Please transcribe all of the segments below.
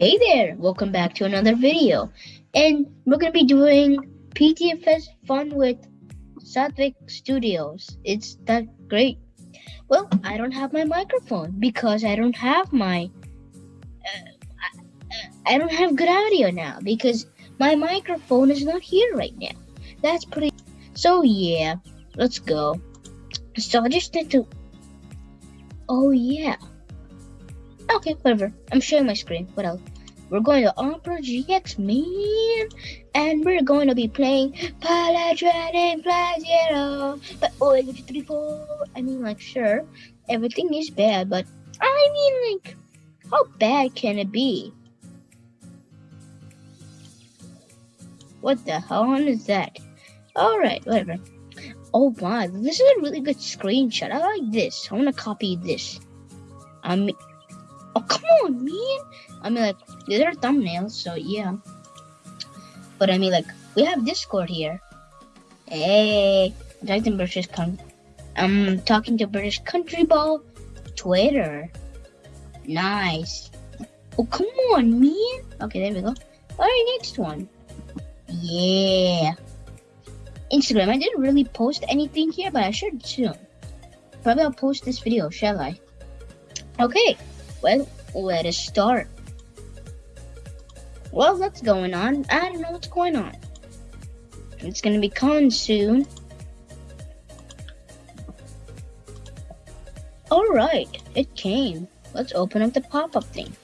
Hey there, welcome back to another video. And we're gonna be doing PTFS fun with Satvik Studios. It's that great. Well, I don't have my microphone because I don't have my uh, I, I don't have good audio now because my microphone is not here right now. That's pretty so yeah, let's go. So I just need to Oh yeah. Okay, whatever. I'm sharing my screen. What else? We're going to Opera GX, man. And we're going to be playing Paladin Flag Zero. But oh, three. I mean, like, sure, everything is bad, but I mean, like, how bad can it be? What the hell is that? Alright, whatever. Oh wow, this is a really good screenshot. I like this. I want to copy this. I mean, oh come on, man. I mean, like these are thumbnails, so yeah. But I mean, like we have Discord here. Hey, I'm British con. I'm um, talking to British Country Ball. Twitter. Nice. Oh come on, man. Okay, there we go. All right, next one. Yeah. Instagram. I didn't really post anything here, but I should soon. Probably I'll post this video, shall I? Okay, well, let us start. Well, what's going on? I don't know what's going on. It's gonna be coming soon. Alright, it came. Let's open up the pop-up thing.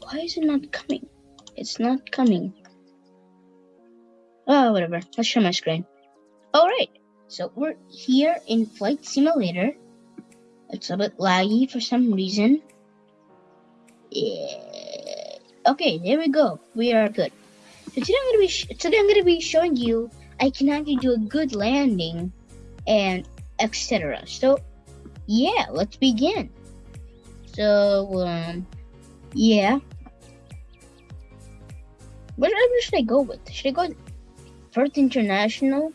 Why is it not coming? It's not coming. Oh, whatever. Let's share my screen. Alright, so we're here in Flight Simulator. It's a bit laggy for some reason. Yeah. Okay, there we go. We are good. So today I'm gonna be today I'm gonna be showing you I can actually do a good landing and etc. So yeah, let's begin. So um yeah. What should I go with? Should I go Perth International.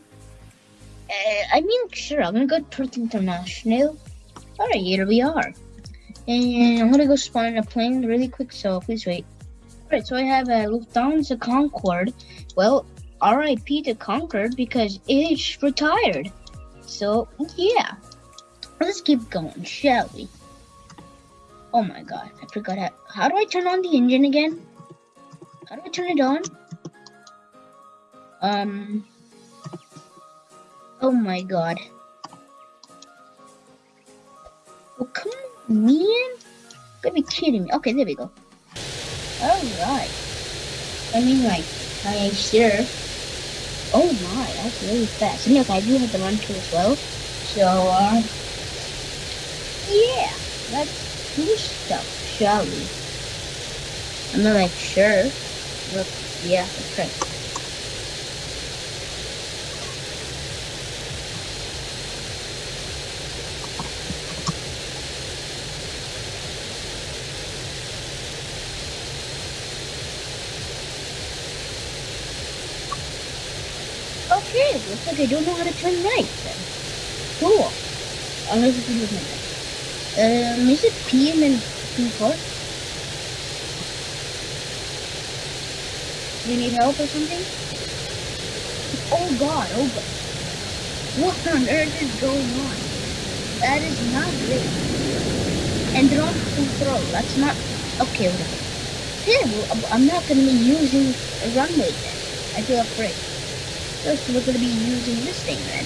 Uh, I mean, sure, I'm gonna go Perth International. Alright, here we are. And I'm gonna go spawn in a plane really quick, so please wait. Alright, so I have a Lufthansa Concorde. Well, RIP to Concorde because it's retired. So, yeah. Let's keep going, shall we? Oh my god, I forgot how. How do I turn on the engine again? How do I turn it on? Um. Oh my god. Man. Gotta be kidding me. Okay, there we go. Alright. I mean, like, I sure. Oh my, that's really fast. And look, I do have the run too as well. So, uh. Yeah, let's do stuff, shall we? I'm not like, sure. Look, yeah, that's. Looks I don't know how to turn right then. Cool. Unless it's with my Um, is it P and then P four? Do you need help or something? Oh god, oh god. What on earth is going on? That is not great. And drop control, that's not... Okay, whatever. Yeah, well, I'm not going to be using a runway then. I feel afraid. First, we're going to be using this thing then.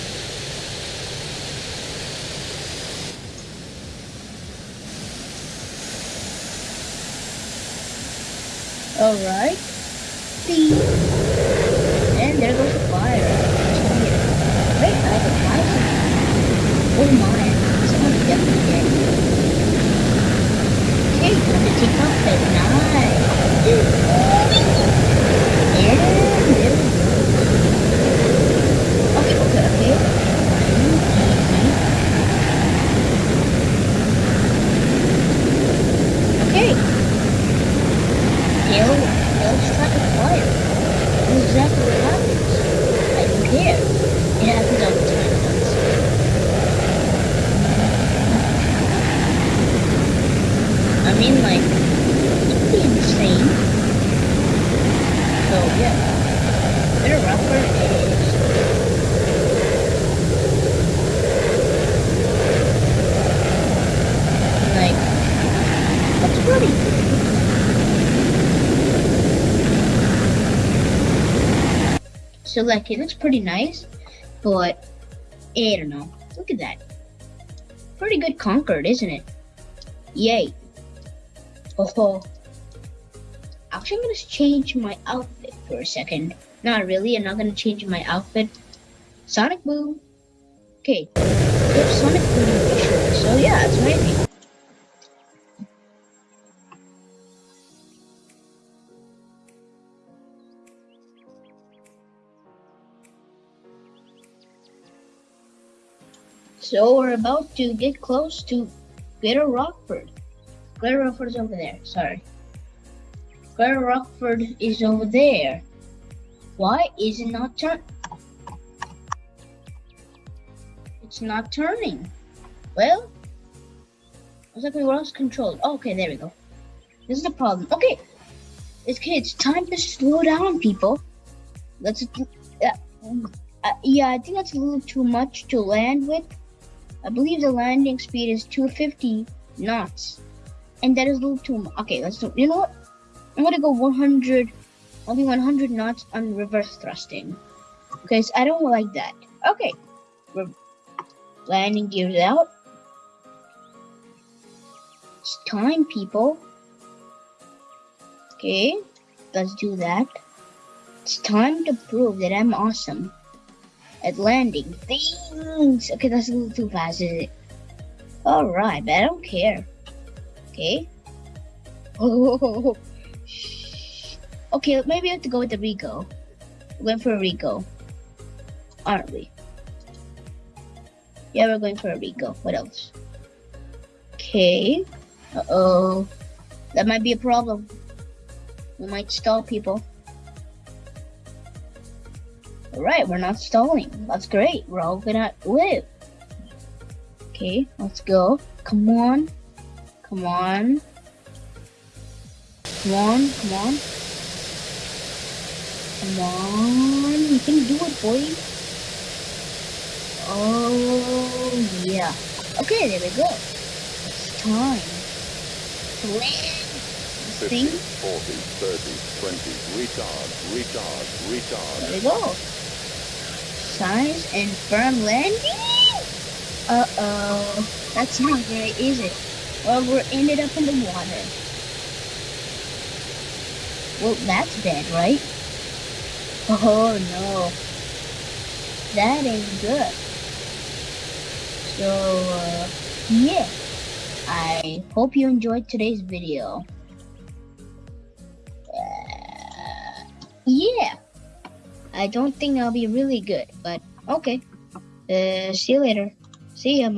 Alright. See. And there goes the fire. Wait, I have a fire. Oh my, someone's definitely dead. Okay, time to take off at night. And there we go. Okay. He'll, he'll strike a fire. That's exactly what happens. I don't care. It happens all the time once. I mean, like, So like it looks pretty nice, but I don't know. Look at that. Pretty good Concorde, isn't it? Yay. Oh, actually I'm gonna change my outfit for a second. Not really, I'm not gonna change my outfit. Sonic Boom. Okay, Sonic Boom. So yeah, it's maybe. So we're about to get close to Greater Rockford. Greater Rockford's over there, sorry. Greater Rockford is over there. Why is it not turn? It's not turning. Well, looks like we lost control. Okay, there we go. This is the problem. Okay, it's okay. It's time to slow down, people. Let's. Uh, uh, yeah, I think that's a little too much to land with. I believe the landing speed is 250 knots. And that is a little too much. Okay, let's do, you know what? I'm gonna go 100, only 100 knots on reverse thrusting. Because I don't like that. Okay, we're landing gears out. It's time, people. Okay, let's do that. It's time to prove that I'm awesome landing things. Okay, that's a little too fast, is it? Alright, but I don't care. Okay. Oh, okay, maybe I have to go with the Rico. Going for a Rico. Aren't we? Yeah, we're going for a Rico. What else? Okay. Uh-oh. That might be a problem. We might stall people. Alright, we're not stalling. That's great. We're all gonna live. Okay, let's go. Come on. Come on. Come on, come on. Come on. You can do it, boy. Oh, yeah. Okay, there we go. It's time land. 50, 40, 30, 20, retard, retard, retard. There we go size and firm landing? Uh-oh. That's not is it? Well, we're ended up in the water. Well, that's bad, right? Oh, no. That ain't good. So, uh, yeah. I hope you enjoyed today's video. Uh, yeah. I don't think I'll be really good, but okay. Uh, see you later. See ya.